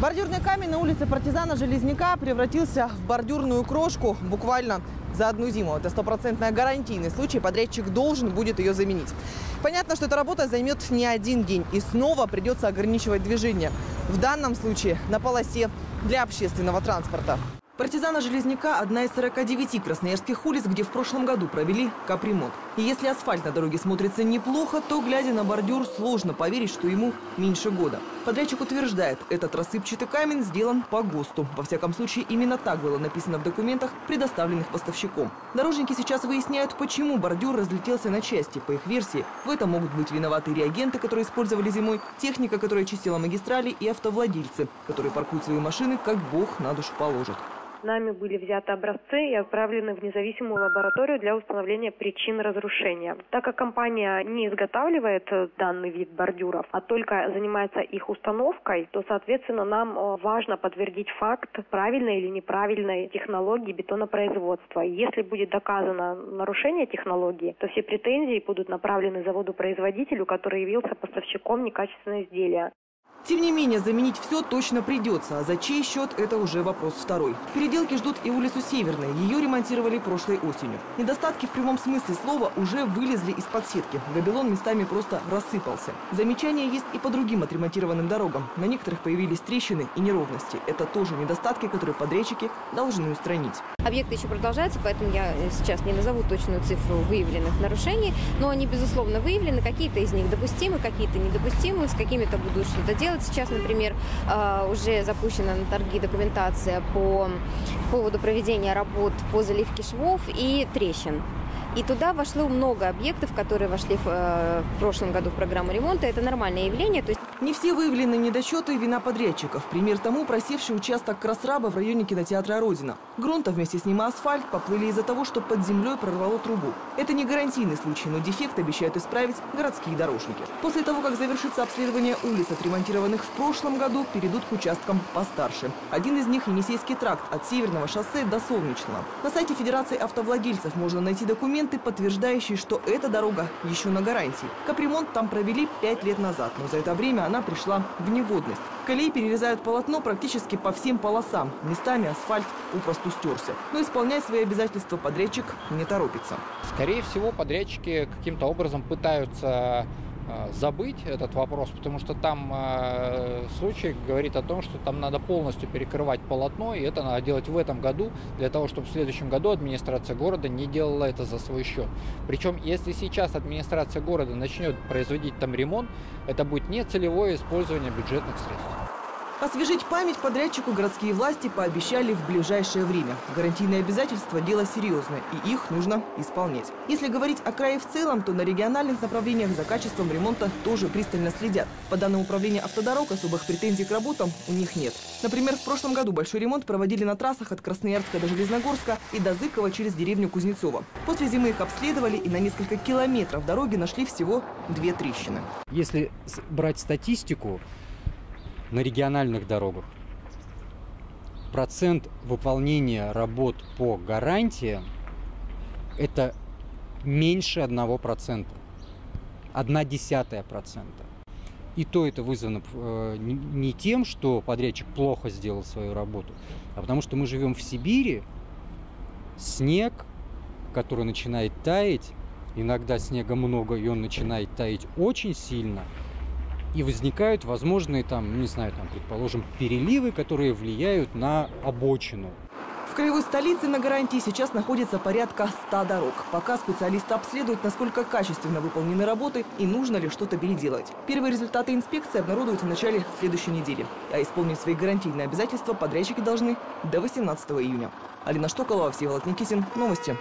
Бордюрный камень на улице партизана Железняка превратился в бордюрную крошку буквально за одну зиму. Это стопроцентная гарантийный случай. Подрядчик должен будет ее заменить. Понятно, что эта работа займет не один день. И снова придется ограничивать движение. В данном случае на полосе для общественного транспорта. Партизана Железняка – одна из 49 красноярских улиц, где в прошлом году провели капремонт. И если асфальт на дороге смотрится неплохо, то, глядя на бордюр, сложно поверить, что ему меньше года. Подрядчик утверждает, этот рассыпчатый камень сделан по ГОСТу. Во всяком случае, именно так было написано в документах, предоставленных поставщиком. Дорожники сейчас выясняют, почему бордюр разлетелся на части. По их версии, в этом могут быть виноваты реагенты, которые использовали зимой, техника, которая чистила магистрали, и автовладельцы, которые паркуют свои машины, как бог на душу положит. Нами были взяты образцы и отправлены в независимую лабораторию для установления причин разрушения. Так как компания не изготавливает э, данный вид бордюров, а только занимается их установкой, то, соответственно, нам э, важно подтвердить факт правильной или неправильной технологии бетонопроизводства. Если будет доказано нарушение технологии, то все претензии будут направлены заводу-производителю, который явился поставщиком некачественного изделия. Тем не менее, заменить все точно придется. А за чей счет – это уже вопрос второй. Переделки ждут и улицу Северной. Ее ремонтировали прошлой осенью. Недостатки в прямом смысле слова уже вылезли из-под сетки. Габелон местами просто рассыпался. Замечания есть и по другим отремонтированным дорогам. На некоторых появились трещины и неровности. Это тоже недостатки, которые подрядчики должны устранить. Объекты еще продолжаются, поэтому я сейчас не назову точную цифру выявленных нарушений. Но они, безусловно, выявлены. Какие-то из них допустимы, какие-то недопустимы. С какими-то будут что-то делать делать. Сейчас, например, э, уже запущена на торги документация по поводу проведения работ по заливке швов и трещин. И туда вошло много объектов, которые вошли в, э, прошлом году в программу ремонта. Это нормальное явление. То есть... Не все выявлены недочеты вина подрядчиков. Пример тому просевший участок Красраба в районе кинотеатра «Родина». Грунта вместе с ним асфальт поплыли из-за того, что под землей прорвало трубу. Это не гарантийный случай, но дефект обещают исправить городские дорожники. После того, как завершится обследование улиц, отремонтированных в прошлом году, перейдут к участкам постарше. Один из них – Енисейский тракт от Северного шоссе до Солнечного. На сайте Федерации автовладельцев можно найти документы, подтверждающие, что эта дорога еще на гарантии. Капремонт там провели пять лет назад, но за это время она пришла в негодность. Колеи перерезают полотно практически по всем полосам. Местами асфальт попросту стерся. Но исполнять свои обязательства подрядчик не торопится. Скорее всего, подрядчики каким-то образом пытаются забыть этот вопрос, потому что там э, случай говорит о том, что там надо полностью перекрывать полотно, и это надо делать в этом году, для того, чтобы в следующем году администрация города не делала это за свой счет. Причем, если сейчас администрация города начнет производить там ремонт, это будет не целевое использование бюджетных средств. Освежить память подрядчику городские власти пообещали в ближайшее время. Гарантийные обязательства – дело серьезное, и их нужно исполнять. Если говорить о крае в целом, то на региональных направлениях за качеством ремонта тоже пристально следят. По данным управления автодорог, особых претензий к работам у них нет. Например, в прошлом году большой ремонт проводили на трассах от Красноярска до Железногорска и до Зыкова через деревню Кузнецова. После зимы их обследовали и на несколько километров дороги нашли всего две трещины. Если брать статистику, на региональных дорогах процент выполнения работ по гарантии это меньше одного процента. Одна десятая процента. И то это вызвано э, не тем, что подрядчик плохо сделал свою работу, а потому что мы живем в Сибири, снег, который начинает таять, иногда снега много, и он начинает таять очень сильно – и возникают возможные там, не знаю, там, предположим, переливы, которые влияют на обочину. В краевой столице на гарантии сейчас находится порядка 100 дорог. Пока специалисты обследуют, насколько качественно выполнены работы и нужно ли что-то переделать. Первые результаты инспекции обнародуются в начале следующей недели. А исполнить свои гарантийные обязательства подрядчики должны до 18 июня. Алина Штоколова, Всеволод Никитин. Новости.